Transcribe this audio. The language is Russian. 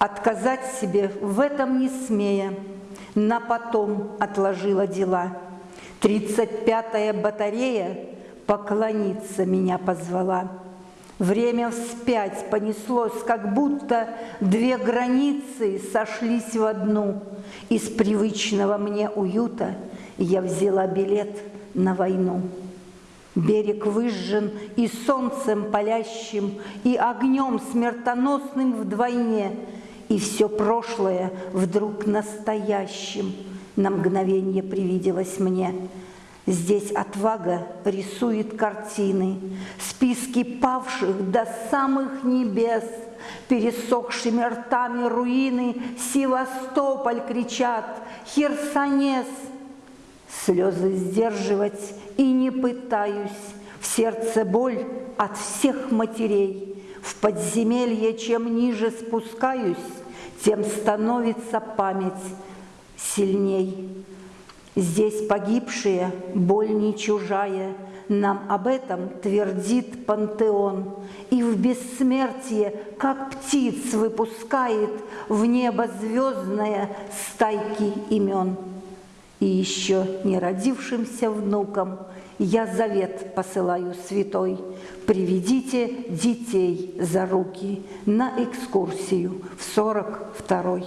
Отказать себе в этом не смея, на потом отложила дела. Тридцать пятая батарея поклониться меня позвала. Время вспять понеслось, как будто две границы сошлись в одну. Из привычного мне уюта я взяла билет на войну. Берег выжжен и солнцем палящим, и огнем смертоносным вдвойне, и все прошлое вдруг настоящим на мгновение привиделось мне. Здесь отвага рисует картины, списки павших до самых небес, пересохшими ртами руины Севастополь кричат, Херсонес – Слезы сдерживать и не пытаюсь, В сердце боль от всех матерей. В подземелье чем ниже спускаюсь, Тем становится память сильней. Здесь погибшие, боль не чужая, Нам об этом твердит пантеон, И в бессмертие, как птиц, выпускает В небо звездное стайки имен. И еще не родившимся внукам я завет посылаю святой. Приведите детей за руки на экскурсию в сорок второй.